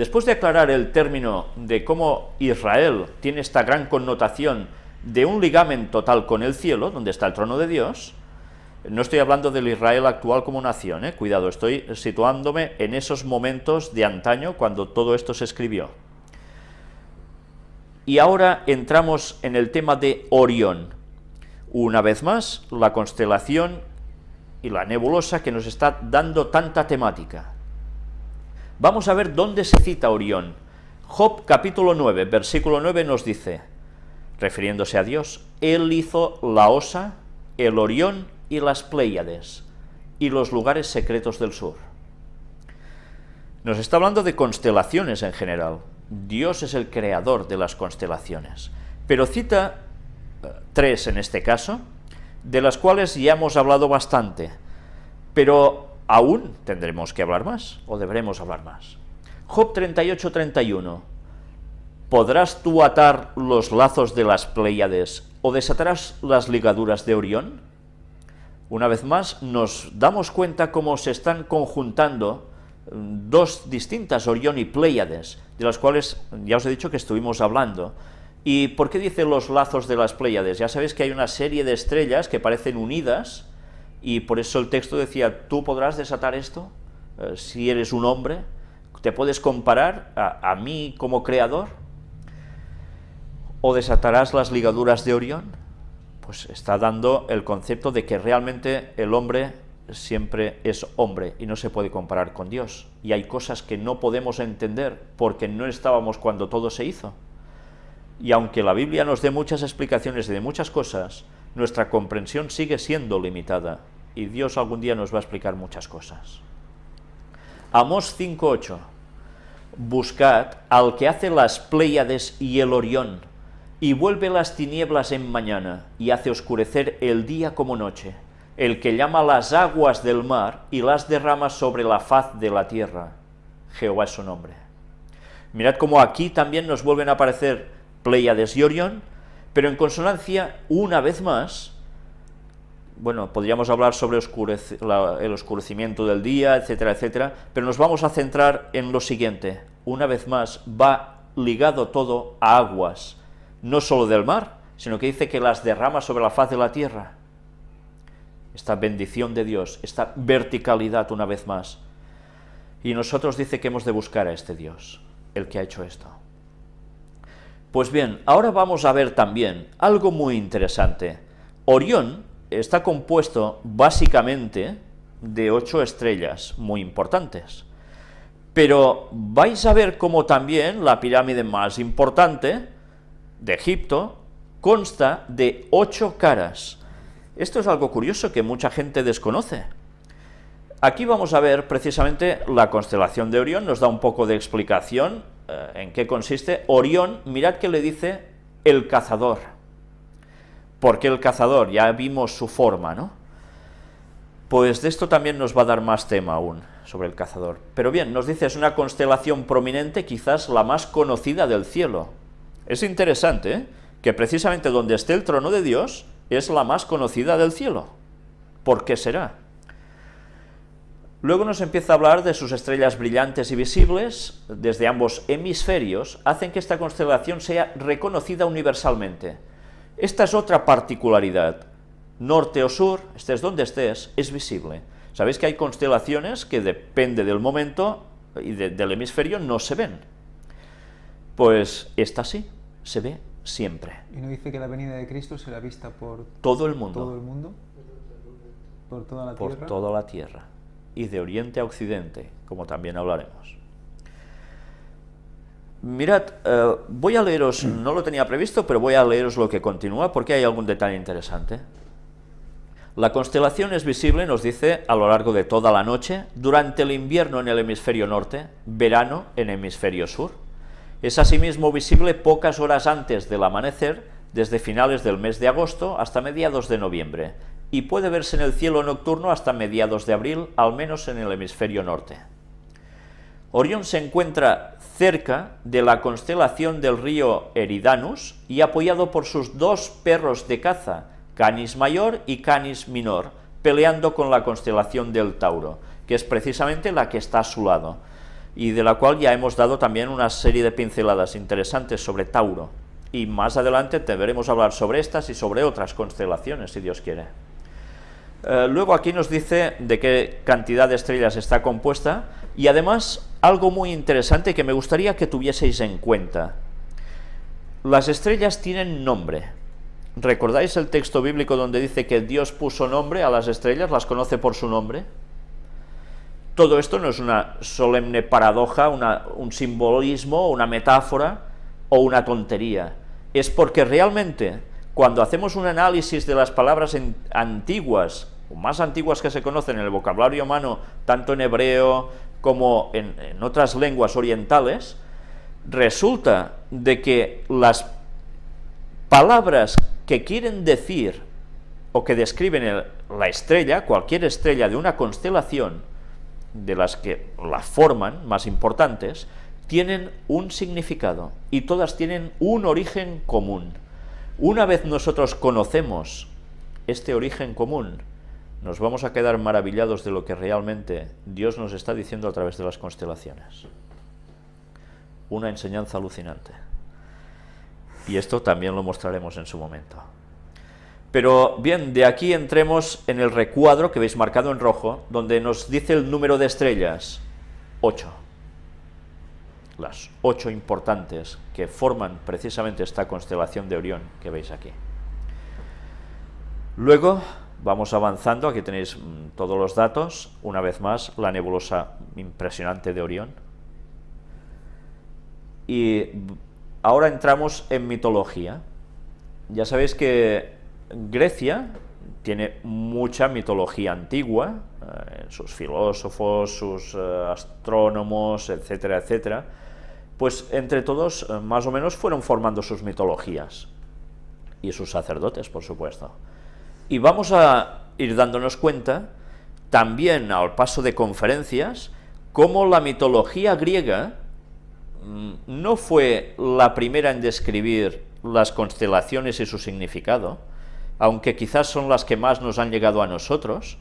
Después de aclarar el término de cómo Israel tiene esta gran connotación de un ligamen total con el cielo, donde está el trono de Dios, no estoy hablando del Israel actual como nación, ¿eh? cuidado, estoy situándome en esos momentos de antaño cuando todo esto se escribió. Y ahora entramos en el tema de Orión. Una vez más, la constelación y la nebulosa que nos está dando tanta temática. Vamos a ver dónde se cita Orión. Job capítulo 9, versículo 9 nos dice, refiriéndose a Dios, Él hizo la Osa, el Orión y las Pléyades, y los lugares secretos del sur. Nos está hablando de constelaciones en general. Dios es el creador de las constelaciones, pero cita eh, tres en este caso, de las cuales ya hemos hablado bastante, pero aún tendremos que hablar más, o deberemos hablar más. Job 38-31, ¿podrás tú atar los lazos de las Pléyades o desatarás las ligaduras de Orión? Una vez más, nos damos cuenta cómo se están conjuntando mm, dos distintas, Orión y Pléyades, de las cuales ya os he dicho que estuvimos hablando. ¿Y por qué dice los lazos de las Pléyades? Ya sabéis que hay una serie de estrellas que parecen unidas, y por eso el texto decía, ¿tú podrás desatar esto? Eh, si eres un hombre, ¿te puedes comparar a, a, mí como creador? ¿O desatarás las ligaduras de Orión? Pues está dando el concepto de que realmente el hombre siempre es hombre y no se puede comparar con Dios. Y hay cosas que no podemos entender porque no estábamos cuando todo se hizo. Y aunque la Biblia nos dé muchas explicaciones de muchas cosas, nuestra comprensión sigue siendo limitada y Dios algún día nos va a explicar muchas cosas. Amós 5.8 Buscad al que hace las Pléyades y el Orión, y vuelve las tinieblas en mañana, y hace oscurecer el día como noche, el que llama las aguas del mar y las derrama sobre la faz de la tierra. Jehová es su nombre. Mirad cómo aquí también nos vuelven a aparecer Pléyades y Orión, pero en consonancia, una vez más, bueno, podríamos hablar sobre el oscurecimiento del día, etcétera, etcétera, pero nos vamos a centrar en lo siguiente. Una vez más, va ligado todo a aguas, no solo del mar, sino que dice que las derrama sobre la faz de la tierra. Esta bendición de Dios, esta verticalidad una vez más. Y nosotros dice que hemos de buscar a este Dios, el que ha hecho esto. Pues bien, ahora vamos a ver también algo muy interesante. Orión está compuesto básicamente de ocho estrellas muy importantes. Pero vais a ver cómo también la pirámide más importante de Egipto consta de ocho caras. Esto es algo curioso que mucha gente desconoce. Aquí vamos a ver precisamente la constelación de Orión, nos da un poco de explicación en qué consiste. Orión, mirad que le dice el cazador. ¿Por qué el cazador? Ya vimos su forma, ¿no? Pues de esto también nos va a dar más tema aún, sobre el cazador. Pero bien, nos dice, es una constelación prominente, quizás la más conocida del cielo. Es interesante, ¿eh? que precisamente donde esté el trono de Dios, es la más conocida del cielo. ¿Por qué será? Luego nos empieza a hablar de sus estrellas brillantes y visibles, desde ambos hemisferios, hacen que esta constelación sea reconocida universalmente. Esta es otra particularidad. Norte o sur, estés donde estés, es visible. Sabéis que hay constelaciones que depende del momento y de, del hemisferio no se ven. Pues esta sí, se ve siempre. ¿Y no dice que la venida de Cristo será vista por todo el mundo? Todo el mundo. Por toda la por tierra. toda la tierra. Y de oriente a occidente, como también hablaremos. Mirad, eh, voy a leeros, no lo tenía previsto, pero voy a leeros lo que continúa, porque hay algún detalle interesante. La constelación es visible, nos dice, a lo largo de toda la noche, durante el invierno en el hemisferio norte, verano en el hemisferio sur. Es asimismo visible pocas horas antes del amanecer, desde finales del mes de agosto hasta mediados de noviembre, y puede verse en el cielo nocturno hasta mediados de abril, al menos en el hemisferio norte. Orión se encuentra cerca de la constelación del río Eridanus y apoyado por sus dos perros de caza, Canis Mayor y Canis Minor, peleando con la constelación del Tauro, que es precisamente la que está a su lado. y de la cual ya hemos dado también una serie de pinceladas interesantes sobre Tauro. Y más adelante te veremos hablar sobre estas y sobre otras constelaciones, si Dios quiere. Eh, luego aquí nos dice de qué cantidad de estrellas está compuesta, y además algo muy interesante que me gustaría que tuvieseis en cuenta. Las estrellas tienen nombre. ¿Recordáis el texto bíblico donde dice que Dios puso nombre a las estrellas, las conoce por su nombre? Todo esto no es una solemne paradoja, un simbolismo, una metáfora o una tontería. Es porque realmente cuando hacemos un análisis de las palabras antiguas, o más antiguas que se conocen en el vocabulario humano, tanto en hebreo como en, otras lenguas orientales, resulta de que las palabras que quieren decir o que describen la estrella, cualquier estrella de una constelación, de las que la forman, más importantes, tienen un significado y todas tienen un origen común. Una vez nosotros conocemos este origen común, nos vamos a quedar maravillados de lo que realmente Dios nos está diciendo a través de las constelaciones. Una enseñanza alucinante. Y esto también lo mostraremos en su momento. Pero bien, de aquí entremos en el recuadro que veis marcado en rojo, donde nos dice el número de estrellas, 8. Las ocho importantes que forman precisamente esta constelación de Orión que veis aquí. Luego Vamos avanzando, aquí tenéis mm, todos los datos, una vez más, la nebulosa impresionante de Orión. Y ahora entramos en mitología. Ya sabéis que Grecia tiene mucha mitología antigua, eh, sus filósofos, sus eh, astrónomos, etcétera, etcétera, pues entre todos eh, más o menos fueron formando sus mitologías, y sus sacerdotes, por supuesto. Y vamos a ir dándonos cuenta, también al paso de conferencias, cómo la mitología griega mm, no fue la primera en describir las constelaciones y su significado, aunque quizás son las que más nos han llegado a nosotros,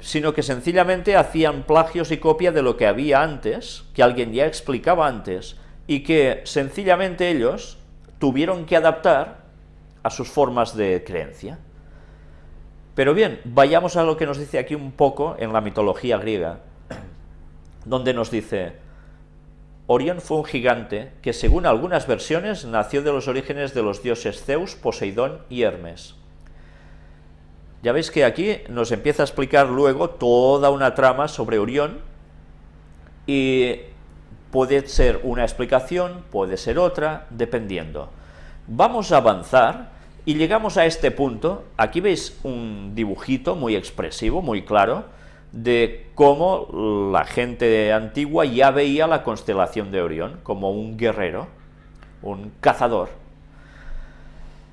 sino que sencillamente hacían plagios y copia de lo que había antes, que alguien ya explicaba antes, y que sencillamente ellos tuvieron que adaptar a sus formas de creencia. Pero bien, vayamos a lo que nos dice aquí un poco en la mitología griega, donde nos dice, Orión fue un gigante que según algunas versiones nació de los orígenes de los dioses Zeus, Poseidón y Hermes. Ya veis que aquí nos empieza a explicar luego toda una trama sobre Orión y puede ser una explicación, puede ser otra, dependiendo. Vamos a avanzar y llegamos a este punto, aquí veis un dibujito muy expresivo, muy claro, de cómo la gente antigua ya veía la constelación de Orión como un guerrero, un cazador.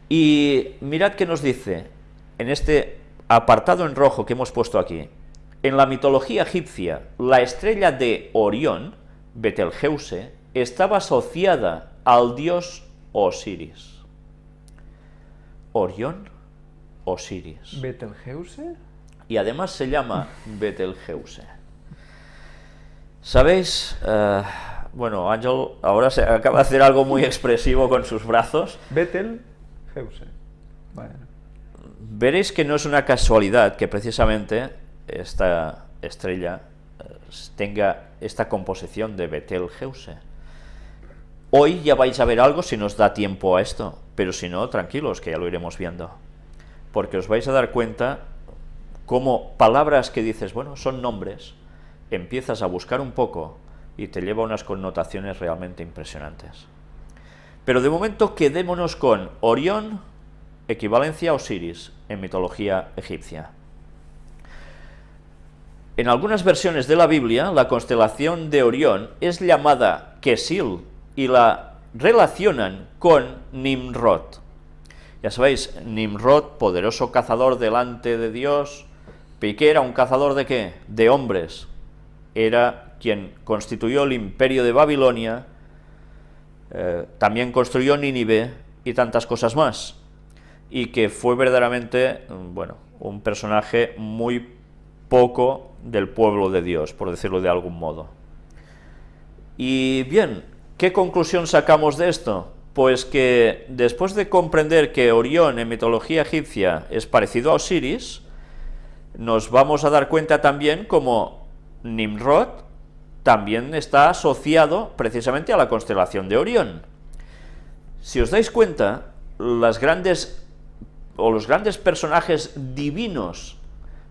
Y mirad qué nos dice en este apartado en rojo que hemos puesto aquí. En la mitología egipcia, la estrella de Orión, Betelgeuse, estaba asociada al dios Osiris. Orión Osiris. ¿Betelgeuse? Y además se llama Betelgeuse. ¿Sabéis? Eh, bueno, Ángel ahora se acaba de hacer algo muy expresivo con sus brazos. Betelgeuse. Veréis que no es una casualidad que precisamente esta estrella eh, tenga esta composición de Betelgeuse. Hoy ya vais a ver algo si nos da tiempo a esto, pero si no, tranquilos, que ya lo iremos viendo. Porque os vais a dar cuenta cómo palabras que dices, bueno, son nombres, empiezas a buscar un poco y te lleva a unas connotaciones realmente impresionantes. Pero de momento quedémonos con Orión, equivalencia a Osiris en mitología egipcia. En algunas versiones de la Biblia, la constelación de Orión es llamada Kesil y la relacionan con Nimrod. Ya sabéis, Nimrod, poderoso cazador delante de Dios, Piqué era un cazador de qué? De hombres. Era quien constituyó el imperio de Babilonia, eh, también construyó Nínive y tantas cosas más. Y que fue verdaderamente, bueno, un personaje muy poco del pueblo de Dios, por decirlo de algún modo. Y bien, ¿qué conclusión sacamos de esto? Pues que después de comprender que Orión en mitología egipcia es parecido a Osiris, nos vamos a dar cuenta también como Nimrod también está asociado precisamente a la constelación de Orión. Si os dais cuenta, las grandes o los grandes personajes divinos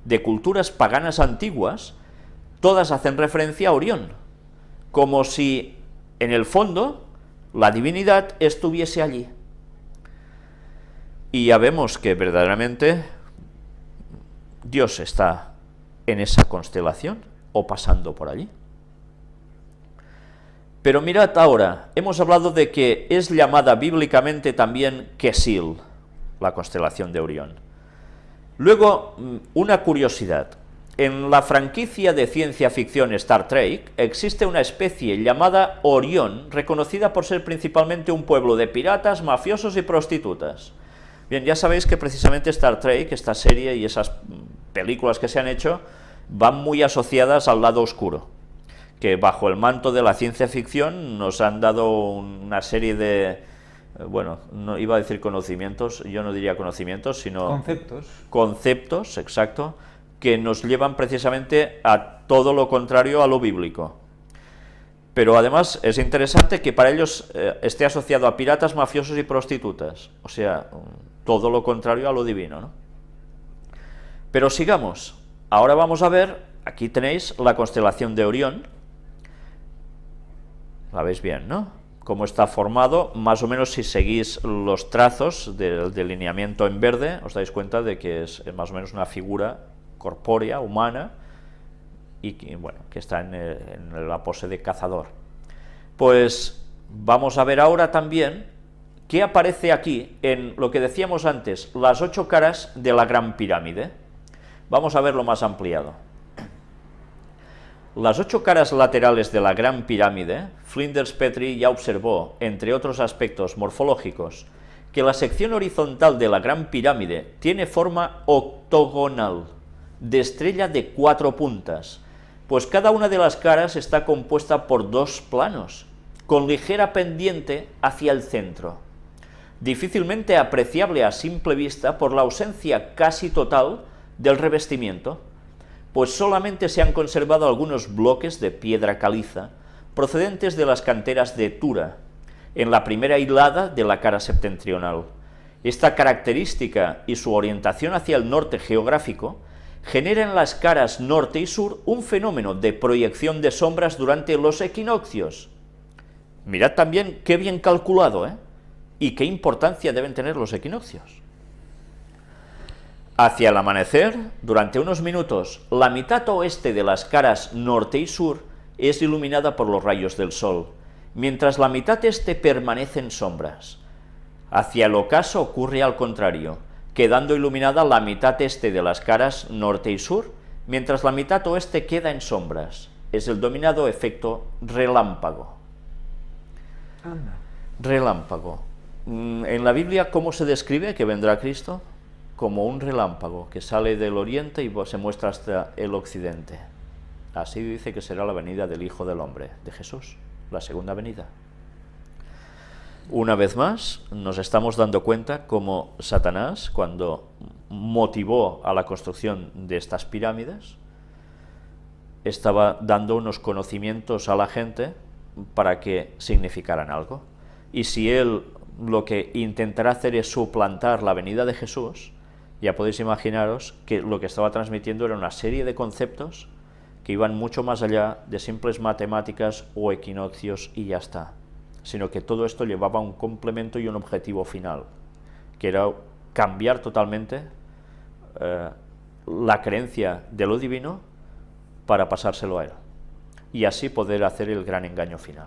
de culturas paganas antiguas, todas hacen referencia a Orión, como si en el fondo la divinidad estuviese allí. Y ya vemos que verdaderamente Dios está en esa constelación o pasando por allí. Pero mirad ahora, hemos hablado de que es llamada bíblicamente también Kesil, la constelación de Orión. Luego, mm, una curiosidad. En la franquicia de ciencia ficción Star Trek existe una especie llamada Orión, reconocida por ser principalmente un pueblo de piratas, mafiosos y prostitutas. Bien, ya sabéis que precisamente Star Trek, esta serie y esas películas que se han hecho, van muy asociadas al lado oscuro, que bajo el manto de la ciencia ficción nos han dado una serie de, bueno, no iba a decir conocimientos, yo no diría conocimientos, sino... Conceptos. Conceptos, exacto, que nos llevan precisamente a todo lo contrario a lo bíblico. Pero además es interesante que para ellos eh, esté asociado a piratas, mafiosos y prostitutas, o sea, todo lo contrario a lo divino. ¿no? Pero sigamos, ahora vamos a ver, aquí tenéis la constelación de Orión, la veis bien, ¿no? Cómo está formado, más o menos si seguís los trazos del delineamiento en verde, os dais cuenta de que es más o menos una figura corpórea, humana, y que, bueno, que está en, en la pose de cazador. Pues vamos a ver ahora también qué aparece aquí en lo que decíamos antes, las ocho caras de la Gran Pirámide. Vamos a verlo más ampliado. Las ocho caras laterales de la Gran Pirámide, Flinders Petrie ya observó, entre otros aspectos morfológicos, que la sección horizontal de la Gran Pirámide tiene forma octogonal, de estrella de cuatro puntas, pues cada una de las caras está compuesta por dos planos, con ligera pendiente hacia el centro, difícilmente apreciable a simple vista por la ausencia casi total del revestimiento, pues solamente se han conservado algunos bloques de piedra caliza procedentes de las canteras de Tura, en la primera hilada de la cara septentrional. Esta característica y su orientación hacia el norte geográfico generan en las caras norte y sur un fenómeno de proyección de sombras durante los equinoccios. Mirad también qué bien calculado, ¿eh? Y qué importancia deben tener los equinoccios. Hacia el amanecer, durante unos minutos, la mitad oeste de las caras norte y sur es iluminada por los rayos del sol, mientras la mitad este permanece en sombras. Hacia el ocaso ocurre al contrario, quedando iluminada la mitad este de las caras norte y sur, mientras la mitad oeste queda en sombras. Es el dominado efecto relámpago. Relámpago. Mm, en la Biblia, ¿cómo se describe que vendrá Cristo? Como un relámpago que sale del oriente y se muestra hasta el occidente. Así dice que será la venida del Hijo del Hombre, de Jesús, la segunda venida. Una vez más, nos estamos dando cuenta cómo Satanás, cuando motivó a la construcción de estas pirámides, estaba dando unos conocimientos a la gente para que significaran algo. Y si él lo que intentará hacer es suplantar la venida de Jesús, ya podéis imaginaros que lo que estaba transmitiendo era una serie de conceptos que iban mucho más allá de simples matemáticas o equinoccios y ya está, sino que todo esto llevaba un complemento y un objetivo final, que era cambiar totalmente eh, la creencia de lo divino para pasárselo a él, y así poder hacer el gran engaño final.